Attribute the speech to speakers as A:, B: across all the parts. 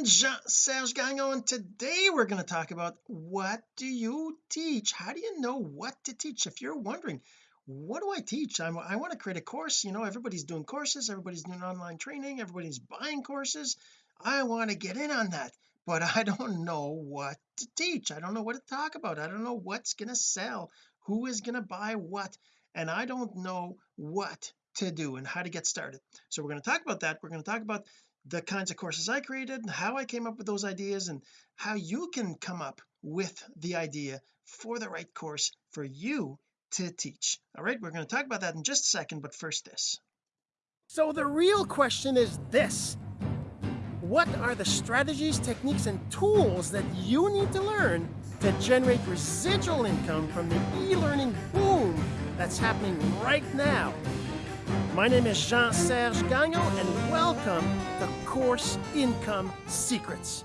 A: everyone Jean-Serge Gagnon today we're going to talk about what do you teach? How do you know what to teach? If you're wondering what do I teach? I'm, I want to create a course you know everybody's doing courses everybody's doing online training everybody's buying courses. I want to get in on that but I don't know what to teach. I don't know what to talk about. I don't know what's going to sell who is going to buy what and I don't know what to do and how to get started. So we're going to talk about that. We're going to talk about the kinds of courses I created and how I came up with those ideas and how you can come up with the idea for the right course for you to teach. All right we're going to talk about that in just a second but first this. So the real question is this. What are the strategies techniques and tools that you need to learn to generate residual income from the e-learning boom that's happening right now my name is Jean-Serge Gagnon and welcome to Course Income Secrets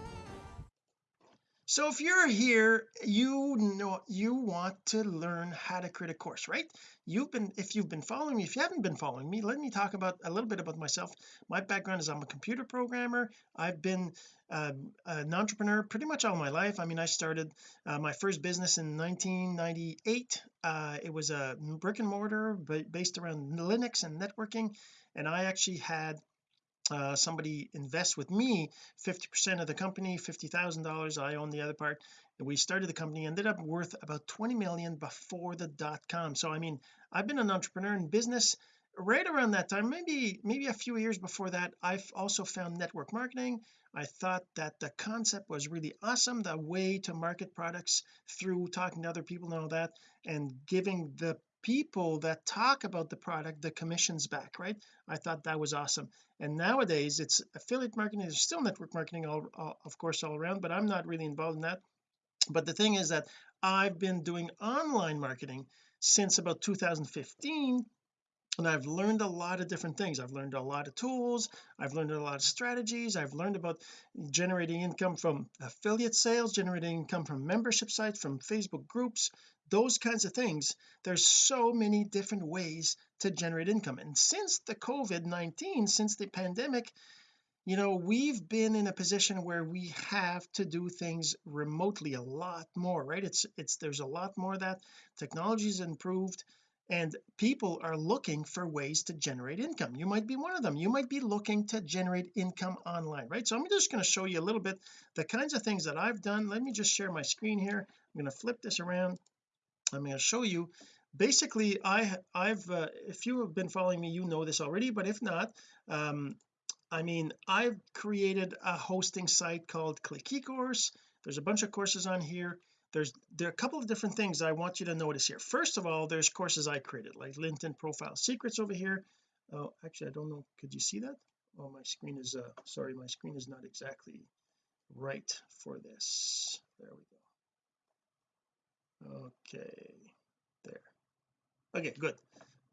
A: so if you're here you know you want to learn how to create a course right? You've been if you've been following me if you haven't been following me let me talk about a little bit about myself. My background is I'm a computer programmer. I've been uh, an entrepreneur pretty much all my life. I mean I started uh, my first business in 1998 uh, it was a brick and mortar based around Linux and networking and I actually had uh, somebody invest with me 50 percent of the company fifty thousand dollars I own the other part. We started the company ended up worth about 20 million before the dot com. So I mean I've been an entrepreneur in business right around that time maybe maybe a few years before that. I've also found network marketing. I thought that the concept was really awesome the way to market products through talking to other people and all that and giving the people that talk about the product the commissions back right? I thought that was awesome. And nowadays it's affiliate marketing there's still network marketing all, of course all around but I'm not really involved in that. But the thing is that I've been doing online marketing since about 2015 and I've learned a lot of different things. I've learned a lot of tools I've learned a lot of strategies I've learned about generating income from affiliate sales generating income from membership sites from Facebook groups those kinds of things there's so many different ways to generate income. And since the COVID-19 since the pandemic you know we've been in a position where we have to do things remotely a lot more right? It's it's there's a lot more that technology's improved and people are looking for ways to generate income. You might be one of them. You might be looking to generate income online right? So I'm just going to show you a little bit the kinds of things that I've done. Let me just share my screen here. I'm going to flip this around I'm going to show you. Basically I I've uh, if you have been following me you know this already but if not um I mean I've created a hosting site called click eCourse there's a bunch of courses on here. There's there are a couple of different things I want you to notice here. First of all there's courses I created like LinkedIn profile secrets over here. Oh actually I don't know. Could you see that? Oh my screen is uh sorry my screen is not exactly right for this. There we go okay there. Okay good.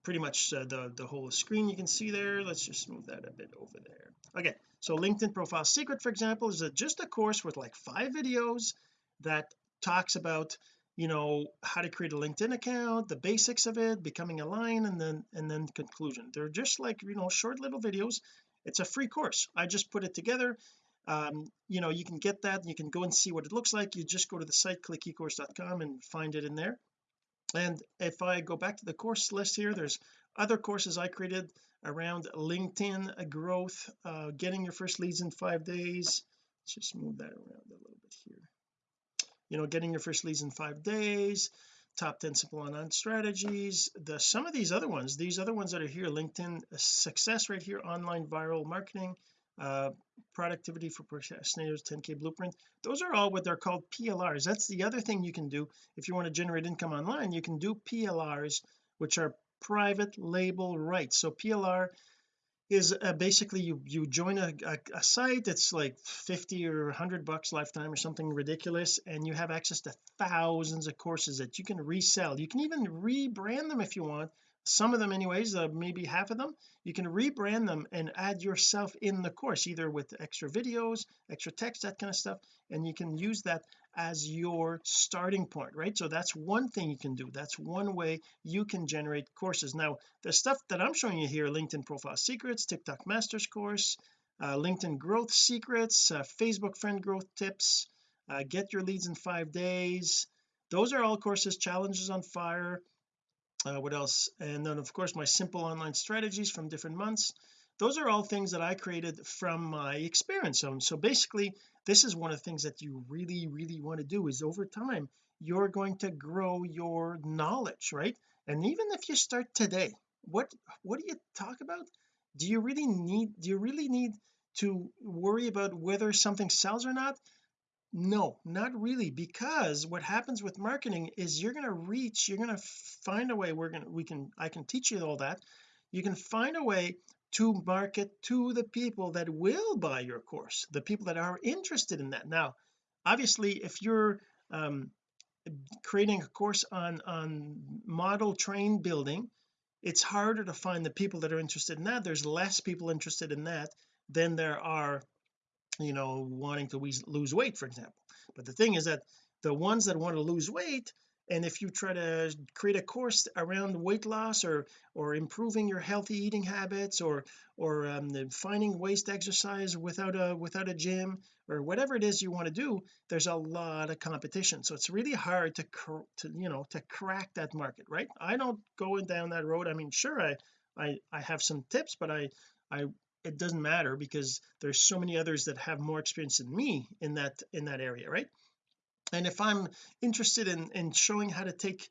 A: Pretty much uh, the the whole screen you can see there. Let's just move that a bit over there. Okay so LinkedIn profile secret for example is a, just a course with like five videos that talks about you know how to create a LinkedIn account the basics of it becoming a line and then and then conclusion. They're just like you know short little videos. It's a free course. I just put it together um you know you can get that you can go and see what it looks like you just go to the site clickecourse.com and find it in there. And if I go back to the course list here there's other courses I created around LinkedIn growth uh, getting your first leads in five days. Let's just move that around a little bit here. You know getting your first leads in five days top 10 simple online strategies the some of these other ones these other ones that are here LinkedIn success right here online viral marketing uh productivity for procrastinators 10k blueprint. Those are all what they're called PLRs that's the other thing you can do if you want to generate income online. You can do PLRs which are private label rights. So PLR is uh, basically you you join a, a, a, site it's like 50 or 100 bucks lifetime or something ridiculous and you have access to thousands of courses that you can resell. You can even rebrand them if you want some of them anyways uh, maybe half of them you can rebrand them and add yourself in the course either with extra videos extra text that kind of stuff and you can use that as your starting point right? So that's one thing you can do. That's one way you can generate courses. Now the stuff that I'm showing you here LinkedIn profile secrets TikTok masters course uh, LinkedIn growth secrets uh, Facebook friend growth tips uh, get your leads in five days those are all courses challenges on fire uh, what else? And then of course my simple online strategies from different months. Those are all things that I created from my experience so basically this is one of the things that you really really want to do is over time you're going to grow your knowledge right? And even if you start today what what do you talk about? Do you really need do you really need to worry about whether something sells or not no not really because what happens with marketing is you're going to reach you're going to find a way we're going to we can I can teach you all that. You can find a way to market to the people that will buy your course the people that are interested in that. Now obviously if you're um, creating a course on on model train building it's harder to find the people that are interested in that. There's less people interested in that than there are you know wanting to lose weight for example. But the thing is that the ones that want to lose weight and if you try to create a course around weight loss or or improving your healthy eating habits or or um, finding ways to exercise without a without a gym or whatever it is you want to do there's a lot of competition. So it's really hard to to you know to crack that market right? I don't go down that road. I mean sure I I I have some tips but I I it doesn't matter because there's so many others that have more experience than me in that in that area right? And if I'm interested in in showing how to take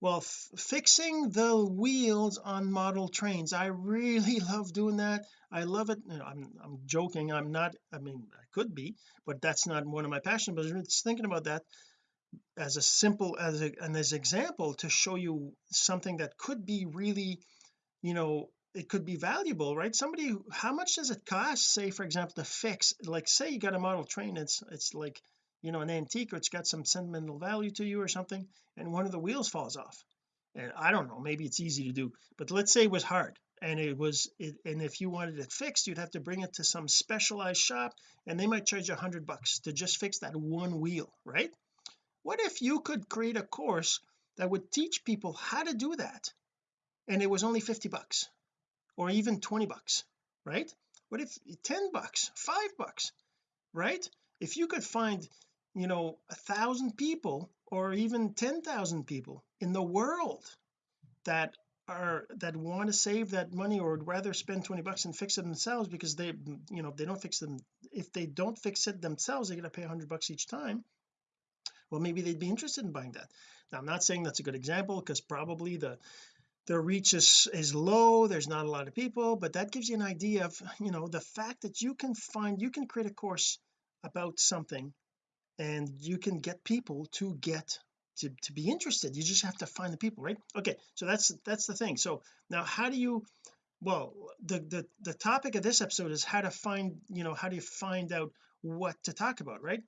A: well fixing the wheels on model trains I really love doing that. I love it. You know, I'm I'm joking. I'm not I mean I could be but that's not one of my passions but just thinking about that as a simple as a, an as example to show you something that could be really you know it could be valuable right? Somebody how much does it cost say for example to fix like say you got a model train it's it's like you know an antique or it's got some sentimental value to you or something and one of the wheels falls off. And I don't know maybe it's easy to do but let's say it was hard and it was it, and if you wanted it fixed you'd have to bring it to some specialized shop and they might charge you a hundred bucks to just fix that one wheel right? What if you could create a course that would teach people how to do that and it was only 50 bucks or even 20 bucks right? What if 10 bucks 5 bucks right? If you could find you know a thousand people or even 10,000 people in the world that are that want to save that money or would rather spend 20 bucks and fix it themselves because they you know they don't fix them if they don't fix it themselves they're going to pay 100 bucks each time well maybe they'd be interested in buying that. Now I'm not saying that's a good example because probably the the reach is is low there's not a lot of people but that gives you an idea of you know the fact that you can find you can create a course about something and you can get people to get to, to be interested. You just have to find the people right? Okay so that's that's the thing. So now how do you well the the the topic of this episode is how to find you know how do you find out what to talk about right?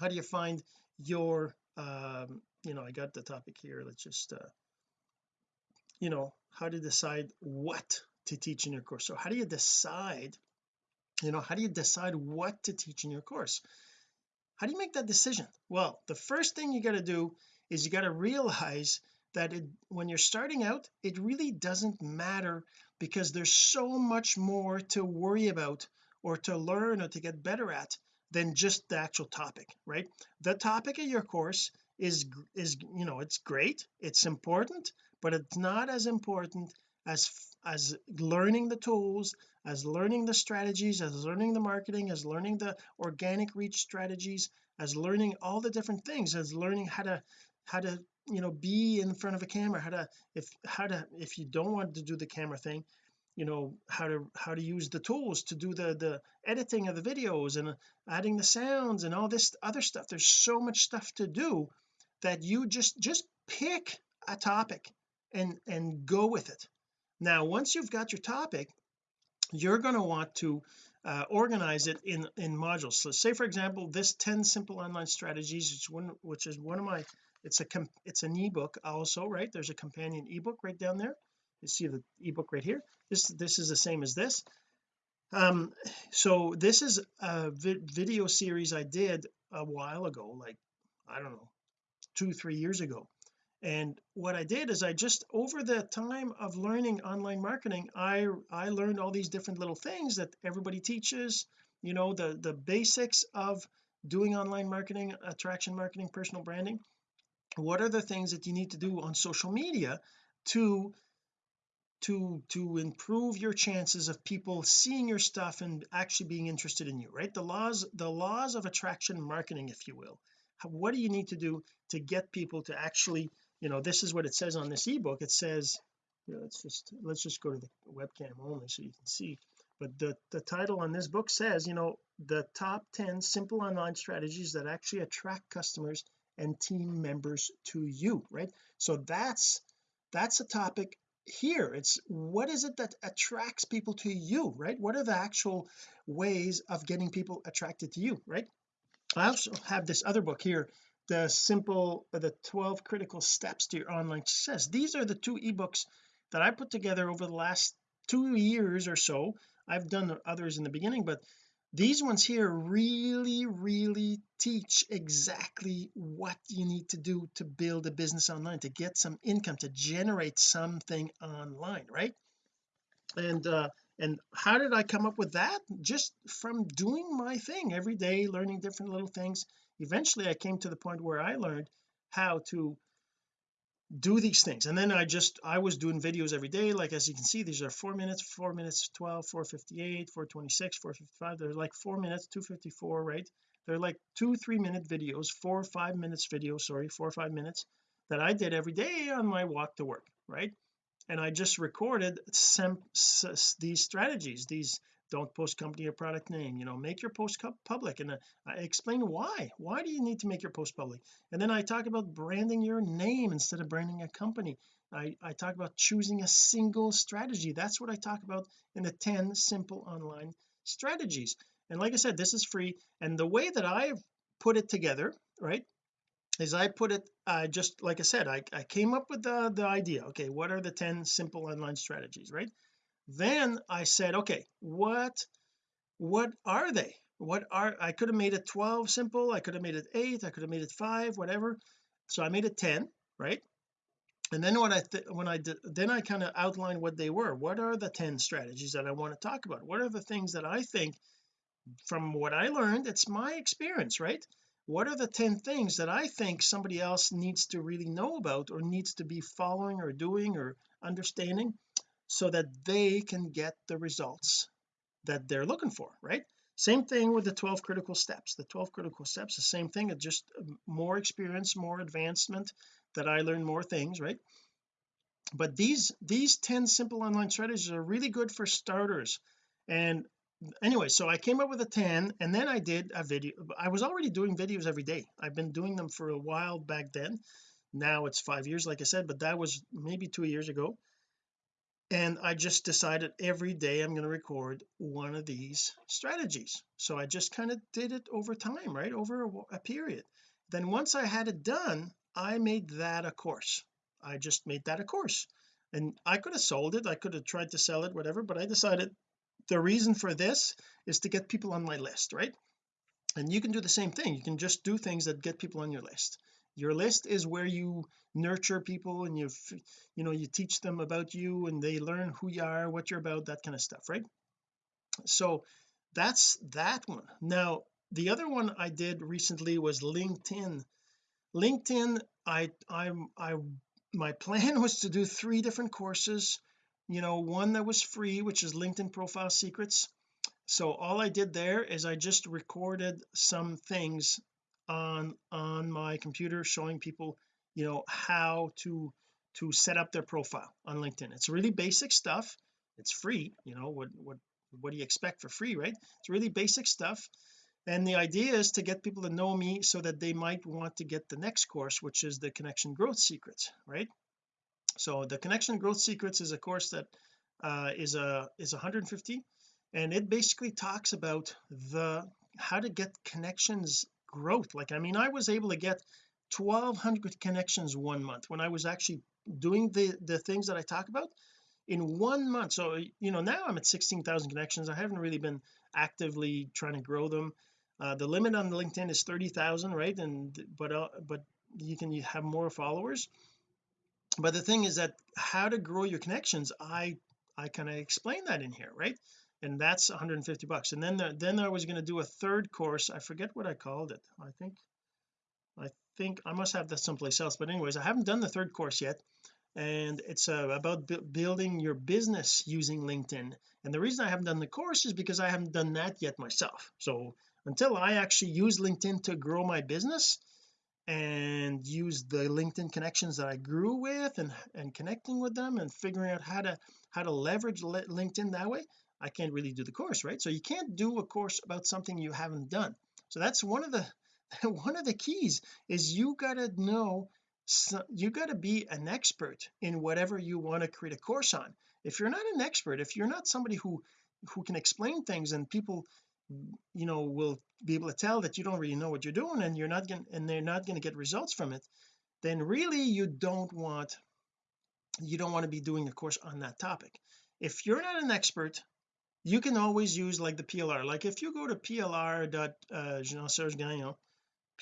A: How do you find your um you know I got the topic here. Let's just uh you know how to decide what to teach in your course. So how do you decide you know how do you decide what to teach in your course? How do you make that decision? Well the first thing you got to do is you got to realize that it, when you're starting out it really doesn't matter because there's so much more to worry about or to learn or to get better at than just the actual topic right? The topic of your course is is you know it's great it's important but it's not as important as as learning the tools as learning the strategies as learning the marketing as learning the organic reach strategies as learning all the different things as learning how to how to you know be in front of a camera how to if how to if you don't want to do the camera thing you know how to how to use the tools to do the the editing of the videos and adding the sounds and all this other stuff. There's so much stuff to do that you just just pick a topic and and go with it. Now once you've got your topic you're going to want to uh, organize it in in modules. So say for example this 10 simple online strategies which one which is one of my it's a it's an ebook also right? There's a companion ebook right down there. You see the ebook right here? This this is the same as this. Um so this is a vi video series I did a while ago like I don't know two three years ago. And what I did is I just over the time of learning online marketing I I learned all these different little things that everybody teaches you know the the basics of doing online marketing attraction marketing personal branding. What are the things that you need to do on social media to to to improve your chances of people seeing your stuff and actually being interested in you right? The laws the laws of attraction marketing if you will what do you need to do to get people to actually you know this is what it says on this ebook. It says let's just let's just go to the webcam only so you can see. But the the title on this book says you know the top 10 simple online strategies that actually attract customers and team members to you right? So that's that's a topic here. It's what is it that attracts people to you right? What are the actual ways of getting people attracted to you right I also have this other book here the simple the 12 critical steps to your online success. These are the two ebooks that I put together over the last two years or so. I've done others in the beginning but these ones here really really teach exactly what you need to do to build a business online to get some income to generate something online right? And uh and how did I come up with that? Just from doing my thing every day learning different little things. Eventually I came to the point where I learned how to do these things. And then I just I was doing videos every day. Like as you can see these are four minutes four minutes 12 458 426 455 they're like four minutes 254 right? They're like two three minute videos four or five minutes videos sorry four or five minutes that I did every day on my walk to work right and I just recorded some these strategies these don't post company or product name you know make your post public. And uh, I explain why why do you need to make your post public? And then I talk about branding your name instead of branding a company. I I talk about choosing a single strategy. That's what I talk about in the 10 simple online strategies. And like I said this is free. And the way that I've put it together right is I put it uh, just like I said I, I came up with the the idea okay what are the 10 simple online strategies right? Then I said okay what what are they? What are I could have made it 12 simple I could have made it 8 I could have made it 5 whatever. So I made it 10 right? And then when I when I did then I kind of outlined what they were. What are the 10 strategies that I want to talk about? What are the things that I think from what I learned it's my experience right what are the 10 things that I think somebody else needs to really know about or needs to be following or doing or understanding so that they can get the results that they're looking for right? Same thing with the 12 critical steps. The 12 critical steps the same thing it's just um, more experience more advancement that I learn more things right? But these these 10 simple online strategies are really good for starters and anyway so I came up with a 10 and then I did a video I was already doing videos every day. I've been doing them for a while back then. Now it's five years like I said but that was maybe two years ago. And I just decided every day I'm going to record one of these strategies. So I just kind of did it over time right? Over a, a, period. Then once I had it done I made that a course. I just made that a course. And I could have sold it I could have tried to sell it whatever but I decided the reason for this is to get people on my list right? And you can do the same thing. You can just do things that get people on your list. Your list is where you nurture people and you you know you teach them about you and they learn who you are what you're about that kind of stuff right? So that's that one. Now the other one I did recently was LinkedIn. LinkedIn I I'm I my plan was to do three different courses you know one that was free which is LinkedIn profile secrets. So all I did there is I just recorded some things on on my computer showing people you know how to to set up their profile on LinkedIn. It's really basic stuff. It's free you know what what what do you expect for free right? It's really basic stuff. And the idea is to get people to know me so that they might want to get the next course which is the connection growth secrets right so the connection growth secrets is a course that uh, is a is 150 and it basically talks about the how to get connections growth. Like I mean I was able to get 1200 connections one month when I was actually doing the the things that I talk about in one month. So you know now I'm at 16,000 connections. I haven't really been actively trying to grow them. Uh, the limit on LinkedIn is 30,000 right? And but uh, but you can have more followers but the thing is that how to grow your connections I I kind of explain that in here right? And that's 150 bucks. And then the, then I was going to do a third course. I forget what I called it. I think I think I must have that someplace else. But anyways I haven't done the third course yet. And it's uh, about building your business using LinkedIn. And the reason I haven't done the course is because I haven't done that yet myself. So until I actually use LinkedIn to grow my business and use the LinkedIn connections that I grew with and and connecting with them and figuring out how to how to leverage LinkedIn that way I can't really do the course right? So you can't do a course about something you haven't done. So that's one of the one of the keys is you got to know so you got to be an expert in whatever you want to create a course on. If you're not an expert if you're not somebody who who can explain things and people you know will be able to tell that you don't really know what you're doing and you're not going and they're not going to get results from it then really you don't want you don't want to be doing a course on that topic. If you're not an expert you can always use like the PLR like if you go to plr dot uh, Jean Serge Gagnon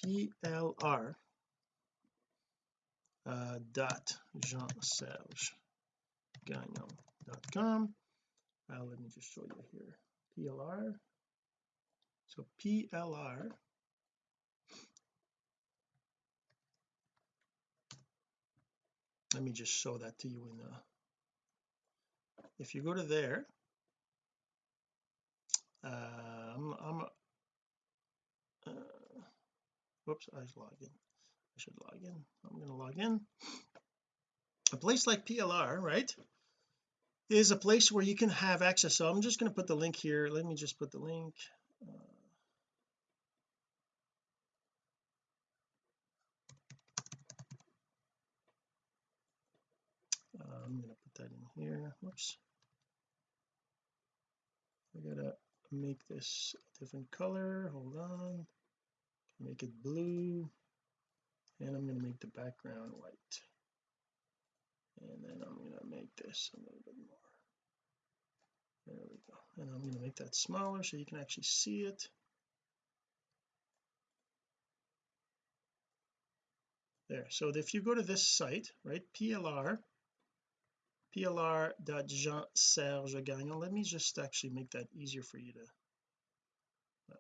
A: plr uh, dot Jean Serge Gagnon dot com. Uh, let me just show you here. PLR so PLR let me just show that to you in the if you go to there uh, I'm, I'm uh, whoops I should log in. I should log in. I'm going to log in. A place like PLR right is a place where you can have access. So I'm just going to put the link here. Let me just put the link. Uh, I'm going to put that in here. Whoops. I gotta make this a different color. Hold on. Make it blue. And I'm to make the background white. And then I'm to make this a little bit more. There we go. And I'm to make that smaller so you can actually see it. There. So if you go to this site right PLR plr.jean serge gagnon. Let me just actually make that easier for you to uh,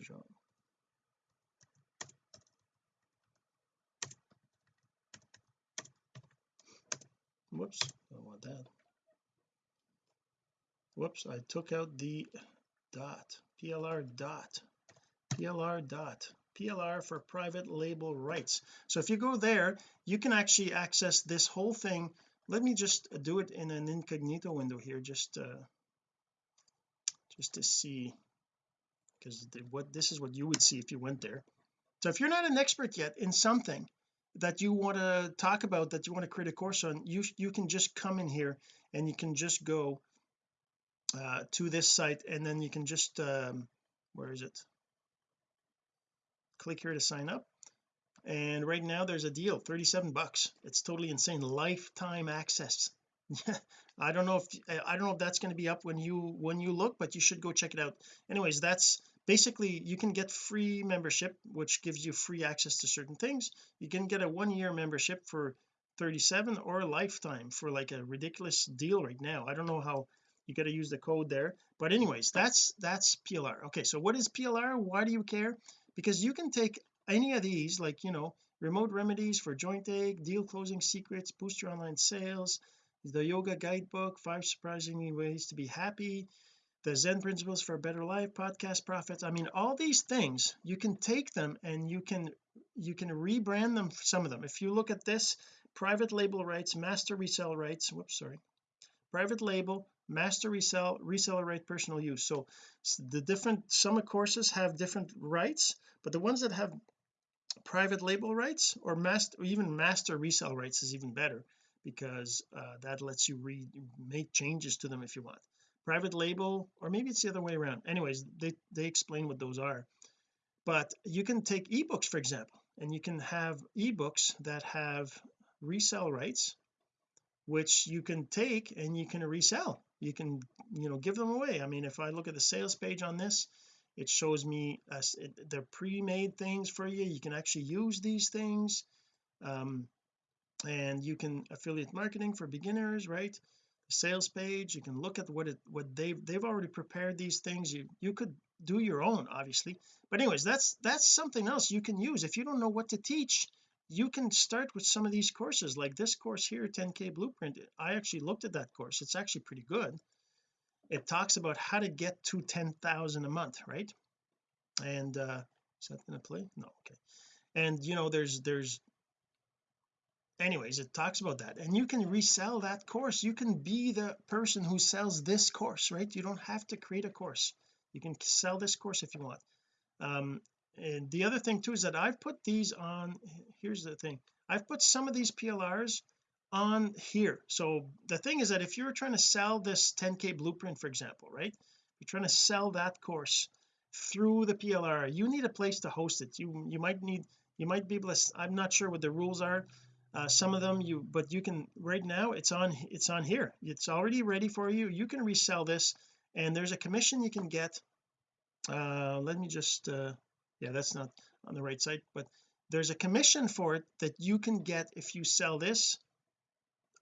A: Jean. Whoops I don't want that. Whoops I took out the dot plr dot plr dot PLR for private label rights. So if you go there you can actually access this whole thing. Let me just do it in an incognito window here just uh just to see because what this is what you would see if you went there. So if you're not an expert yet in something that you want to talk about that you want to create a course on you you can just come in here and you can just go uh, to this site and then you can just um, where is it click here to sign up. And right now there's a deal 37 bucks. It's totally insane. Lifetime access. I don't know if I don't know if that's going to be up when you when you look but you should go check it out. Anyways that's basically you can get free membership which gives you free access to certain things. You can get a one year membership for 37 or a lifetime for like a ridiculous deal right now. I don't know how you got to use the code there. But anyways that's that's PLR okay so what is PLR why do you care because you can take any of these like you know remote remedies for joint ache deal closing secrets boost your online sales the yoga guidebook five surprising ways to be happy the zen principles for a better life podcast profits. I mean all these things you can take them and you can you can rebrand them some of them. If you look at this private label rights master resell rights whoops sorry private label master resell reseller right personal use. So the different some courses have different rights but the ones that have private label rights or master or even master resell rights is even better because uh, that lets you re make changes to them if you want. Private label or maybe it's the other way around. Anyways they they explain what those are. But you can take ebooks for example and you can have ebooks that have resell rights which you can take and you can resell you can you know give them away. I mean if I look at the sales page on this it shows me it, they're pre-made things for you. You can actually use these things um, and you can affiliate marketing for beginners right? Sales page you can look at what it what they've they've already prepared these things. You you could do your own obviously. But anyways that's that's something else you can use. If you don't know what to teach you can start with some of these courses like this course here 10k blueprint. I actually looked at that course. It's actually pretty good. It talks about how to get to 10,000 a month right? And uh is that going to play? No okay. And you know there's there's anyways it talks about that. And you can resell that course. You can be the person who sells this course right? You don't have to create a course. You can sell this course if you want. Um and the other thing too is that I've put these on here's the thing I've put some of these PLRs on here. So the thing is that if you're trying to sell this 10k blueprint for example right you're trying to sell that course through the PLR you need a place to host it. You you might need you might be able to I'm not sure what the rules are uh, some of them you but you can right now it's on it's on here. It's already ready for you. You can resell this and there's a commission you can get. Uh let me just uh yeah that's not on the right site but there's a commission for it that you can get if you sell this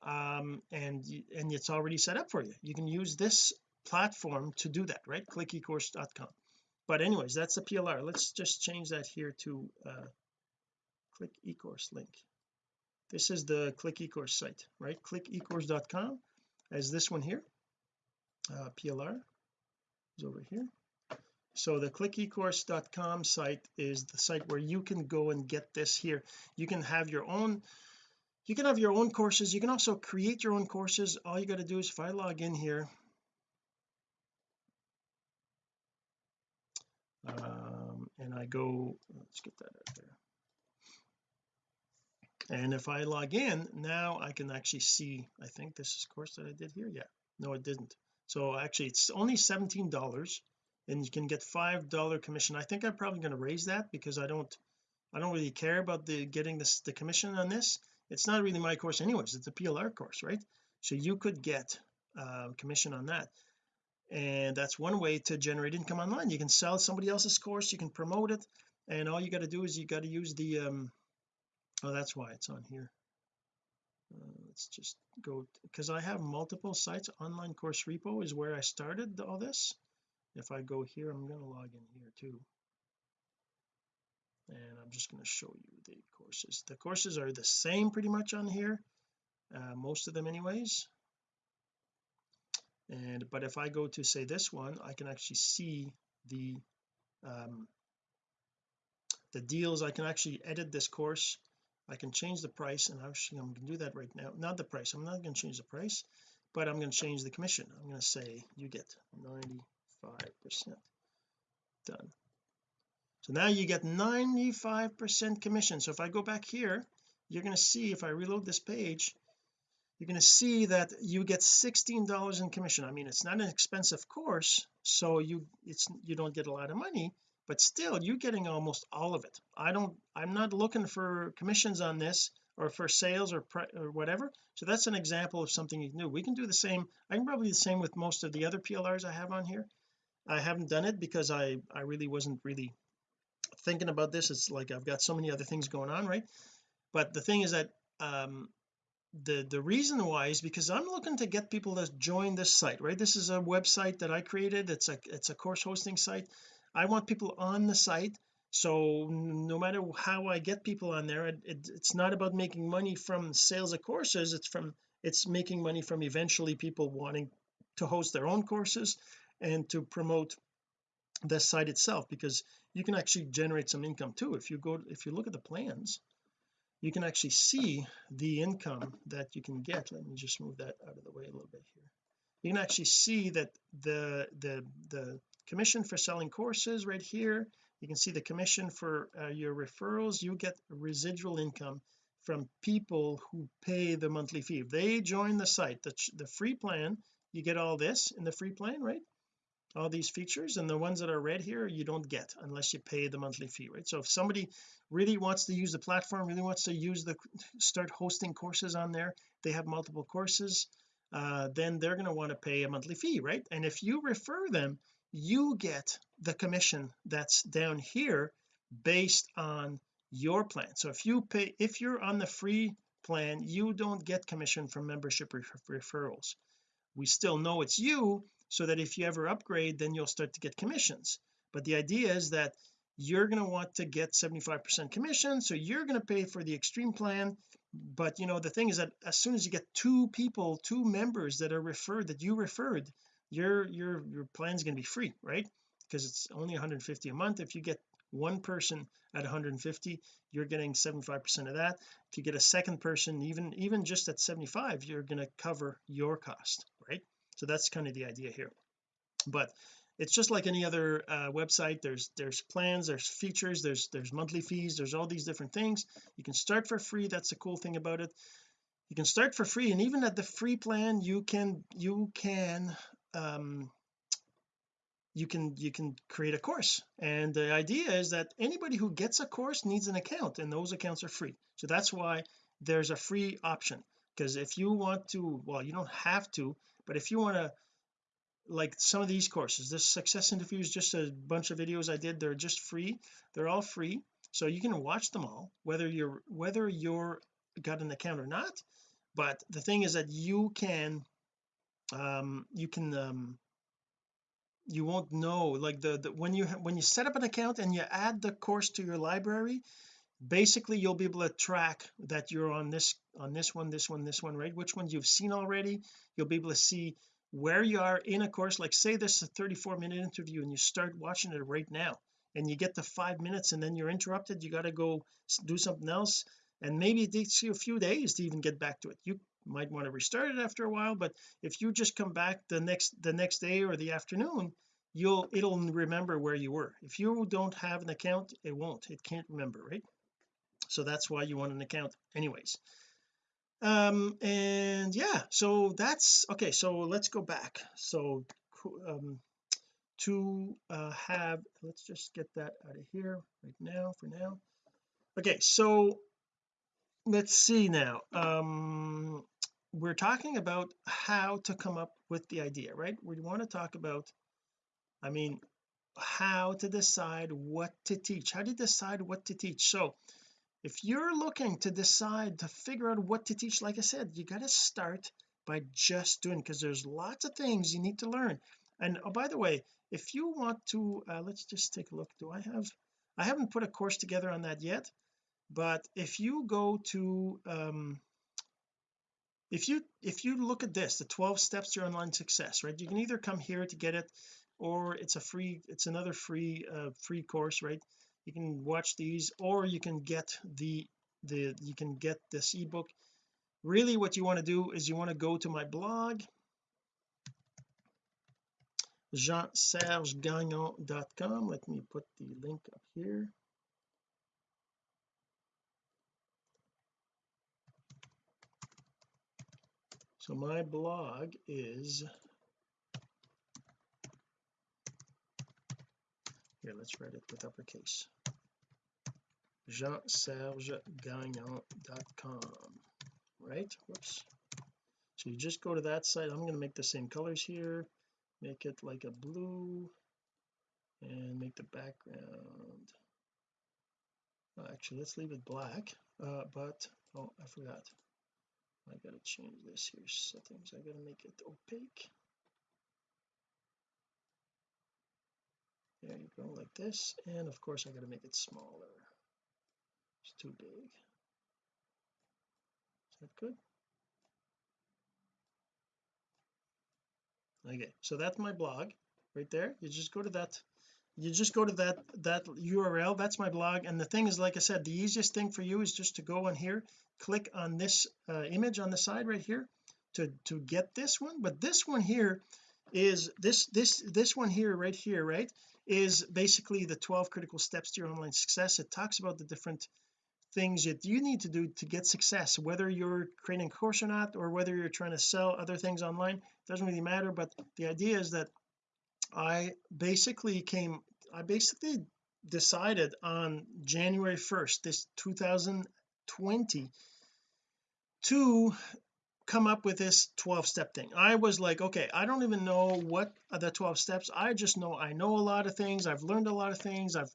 A: um and and it's already set up for you. You can use this platform to do that right? Clickecourse.com but anyways that's the PLR let's just change that here to uh click ecourse link. This is the click ecourse site right? Clickecourse.com as this one here. Uh, PLR is over here so the clickecourse.com site is the site where you can go and get this here. You can have your own you can have your own courses. You can also create your own courses. All you got to do is if I log in here um, and I go let's get that out there. And if I log in now I can actually see I think this is course that I did here? Yeah. No it didn't. So actually it's only $17 and you can get five dollar commission. I think I'm probably going to raise that because I don't I don't really care about the getting this the commission on this. It's not really my course anyways. It's a PLR course right? So you could get uh, commission on that. And that's one way to generate income online. You can sell somebody else's course you can promote it and all you got to do is you got to use the um oh that's why it's on here. Uh, let's just go because I have multiple sites. Online course repo is where I started all this if I go here I'm going to log in here too. And I'm just going to show you the courses. The courses are the same pretty much on here uh, most of them anyways. And but if I go to say this one I can actually see the um the deals. I can actually edit this course. I can change the price and actually I'm going to do that right now. Not the price. I'm not going to change the price but I'm going to change the commission. I'm going to say you get 95 percent. Done. So now you get 95 percent commission. So if I go back here you're going to see if I reload this page you're going to see that you get $16 in commission. I mean it's not an expensive course so you it's you don't get a lot of money but still you're getting almost all of it. I don't I'm not looking for commissions on this or for sales or, or whatever. So that's an example of something you can do. We can do the same I can probably do the same with most of the other PLRs I have on here I haven't done it because I I really wasn't really thinking about this. It's like I've got so many other things going on right? But the thing is that um the the reason why is because I'm looking to get people to join this site right? This is a website that I created. It's a it's a course hosting site. I want people on the site. So no matter how I get people on there it, it, it's not about making money from sales of courses. It's from it's making money from eventually people wanting to host their own courses and to promote the site itself because you can actually generate some income too. If you go if you look at the plans you can actually see the income that you can get. Let me just move that out of the way a little bit here. You can actually see that the the the commission for selling courses right here. You can see the commission for uh, your referrals. You get residual income from people who pay the monthly fee. If they join the site the, the free plan you get all this in the free plan right all these features and the ones that are red here you don't get unless you pay the monthly fee right? So if somebody really wants to use the platform really wants to use the start hosting courses on there they have multiple courses uh, then they're going to want to pay a monthly fee right? And if you refer them you get the commission that's down here based on your plan. So if you pay if you're on the free plan you don't get commission from membership referrals. We still know it's you so that if you ever upgrade then you'll start to get commissions. But the idea is that you're going to want to get 75% commission so you're going to pay for the extreme plan. But you know the thing is that as soon as you get two people two members that are referred that you referred your your your plan is going to be free right? Because it's only 150 a month. If you get one person at 150 you're getting 75 percent of that. If you get a second person even even just at 75 you're going to cover your cost so that's kind of the idea here. But it's just like any other uh, website. There's there's plans there's features there's there's monthly fees there's all these different things. You can start for free. That's the cool thing about it. You can start for free and even at the free plan you can you can um you can you can create a course. And the idea is that anybody who gets a course needs an account and those accounts are free. So that's why there's a free option. Because if you want to well you don't have to but if you want to like some of these courses this success interview is just a bunch of videos I did they're just free. They're all free. So you can watch them all whether you're whether you're got an account or not. But the thing is that you can um you can um you won't know like the, the when you when you set up an account and you add the course to your library basically you'll be able to track that you're on this on this one this one this one right? Which ones you've seen already. You'll be able to see where you are in a course. Like say this is a 34 minute interview and you start watching it right now and you get to five minutes and then you're interrupted you got to go do something else and maybe it takes you a few days to even get back to it. You might want to restart it after a while but if you just come back the next the next day or the afternoon you'll it'll remember where you were. If you don't have an account it won't. It can't remember right so that's why you want an account anyways. Um and yeah so that's okay so let's go back. So um to uh have let's just get that out of here right now for now. Okay so let's see now. Um we're talking about how to come up with the idea right? We want to talk about I mean how to decide what to teach. How to decide what to teach? So if you're looking to decide to figure out what to teach like I said you got to start by just doing because there's lots of things you need to learn. And oh by the way if you want to uh, let's just take a look. Do I have I haven't put a course together on that yet but if you go to um if you if you look at this the 12 steps to online success right? You can either come here to get it or it's a free it's another free uh free course right you can watch these or you can get the the you can get this ebook. Really what you want to do is you want to go to my blog jeansergegagnon.com let me put the link up here. So my blog is here let's write it with uppercase jeansergegagnon.com right? Whoops. So you just go to that site. I'm going to make the same colors here. Make it like a blue and make the background. Oh, actually let's leave it black. Uh, but oh I forgot. I gotta change this here settings. I gotta make it opaque. There you go like this. And of course I got to make it smaller it's too big. Is that good? Okay so that's my blog right there. You just go to that you just go to that that URL that's my blog. And the thing is like I said the easiest thing for you is just to go on here click on this uh, image on the side right here to to get this one. But this one here is this this this one here right here right is basically the 12 critical steps to your online success. It talks about the different things that you need to do to get success whether you're creating a course or not or whether you're trying to sell other things online it doesn't really matter. But the idea is that I basically came I basically decided on January 1st this 2020 to come up with this 12 step thing. I was like okay I don't even know what are the 12 steps. I just know I know a lot of things. I've learned a lot of things. I've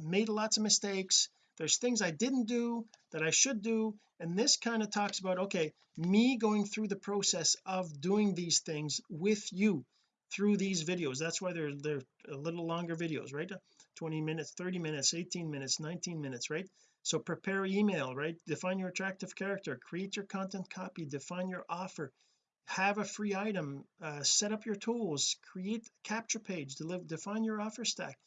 A: made lots of mistakes there's things I didn't do that I should do and this kind of talks about okay me going through the process of doing these things with you through these videos. That's why they're they're a little longer videos right? 20 minutes 30 minutes 18 minutes 19 minutes right? So prepare email right? Define your attractive character create your content copy define your offer have a free item uh, set up your tools create capture page deliver, define your offer stack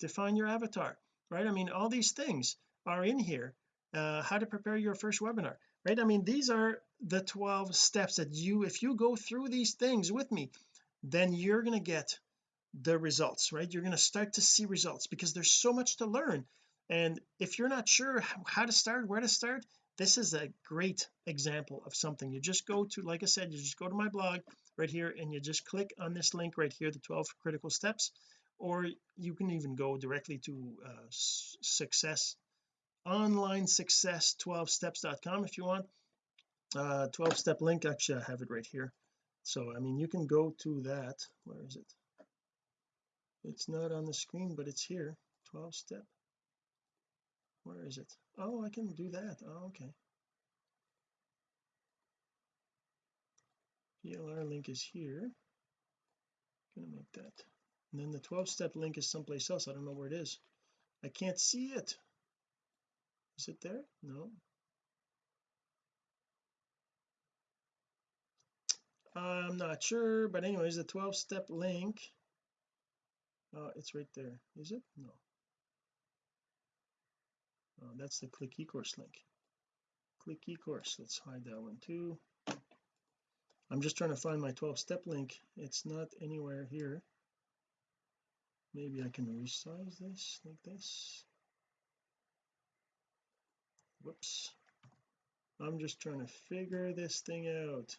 A: define your avatar right? I mean all these things are in here uh, how to prepare your first webinar right? I mean these are the 12 steps that you if you go through these things with me then you're going to get the results right? You're going to start to see results because there's so much to learn. And if you're not sure how to start where to start this is a great example of something. You just go to like I said you just go to my blog right here and you just click on this link right here the 12 critical steps or you can even go directly to uh, success online success 12 steps.com if you want. Uh 12 step link actually I have it right here. So I mean you can go to that. Where is it? It's not on the screen but it's here. 12 step. Where is it? Oh I can do that. Oh okay. PLR link is here. Gonna make that. And then the 12 step link is someplace else. I don't know where it is. I can't see it is it there? No. I'm not sure but anyways the 12 step link uh, it's right there. Is it? No. Oh, that's the click ecourse link. Click ecourse. Let's hide that one too. I'm just trying to find my 12 step link. It's not anywhere here. Maybe I can resize this like this whoops. I'm just trying to figure this thing out.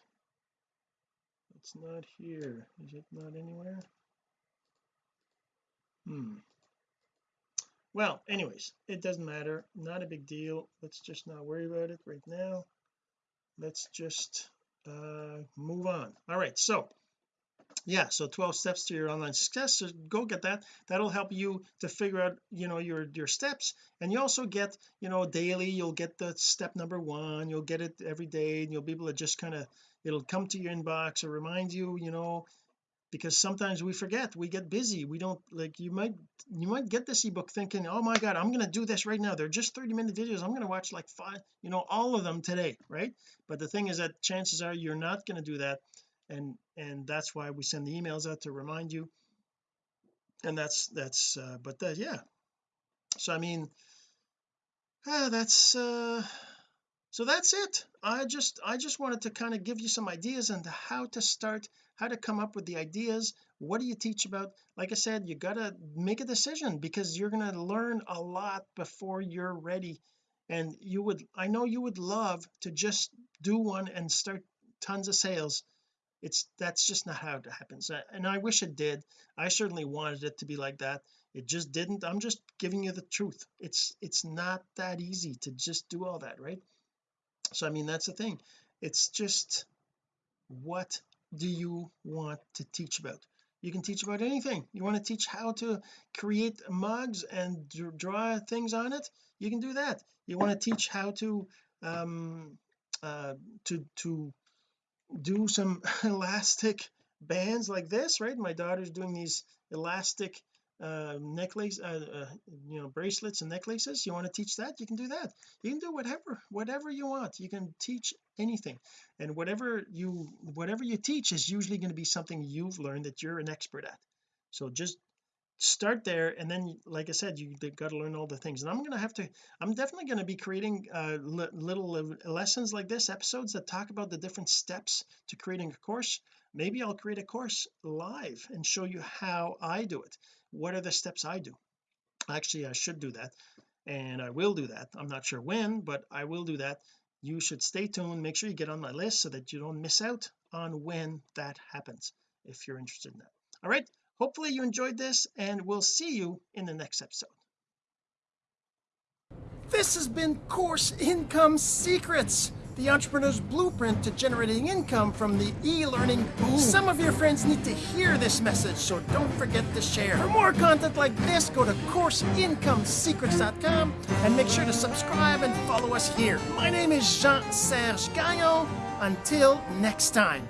A: It's not here. Is it not anywhere? Hmm. Well anyways it doesn't matter. Not a big deal. Let's just not worry about it right now. Let's just uh move on. All right so yeah so 12 steps to your online success so go get that. That'll help you to figure out you know your your steps and you also get you know daily you'll get the step number one you'll get it every day and you'll be able to just kind of it'll come to your inbox or remind you you know because sometimes we forget we get busy we don't like you might you might get this ebook thinking oh my god I'm going to do this right now they're just 30 minute videos I'm going to watch like five you know all of them today right? But the thing is that chances are you're not going to do that and and that's why we send the emails out to remind you. And that's that's uh, but that yeah. So I mean uh, that's uh so that's it. I just I just wanted to kind of give you some ideas on how to start how to come up with the ideas. What do you teach about? Like I said you gotta make a decision because you're going to learn a lot before you're ready. And you would I know you would love to just do one and start tons of sales it's that's just not how it happens and I wish it did. I certainly wanted it to be like that. It just didn't I'm just giving you the truth. It's it's not that easy to just do all that right? So I mean that's the thing. It's just what do you want to teach about? You can teach about anything. You want to teach how to create mugs and draw things on it? You can do that. You want to teach how to um uh to to do some elastic bands like this right? My daughter's doing these elastic uh necklace uh, uh, you know bracelets and necklaces. You want to teach that? You can do that. You can do whatever whatever you want. You can teach anything. And whatever you whatever you teach is usually going to be something you've learned that you're an expert at. So just start there and then like I said you got to learn all the things and I'm gonna have to I'm definitely going to be creating uh, little lessons like this episodes that talk about the different steps to creating a course. Maybe I'll create a course live and show you how I do it. What are the steps I do? Actually I should do that and I will do that. I'm not sure when but I will do that. You should stay tuned. Make sure you get on my list so that you don't miss out on when that happens if you're interested in that. All right hopefully you enjoyed this and we'll see you in the next episode this has been course income secrets the entrepreneur's blueprint to generating income from the e-learning boom. Some of your friends need to hear this message, so don't forget to share. For more content like this, go to CourseIncomeSecrets.com and make sure to subscribe and follow us here. My name is Jean-Serge Gagnon. Until next time.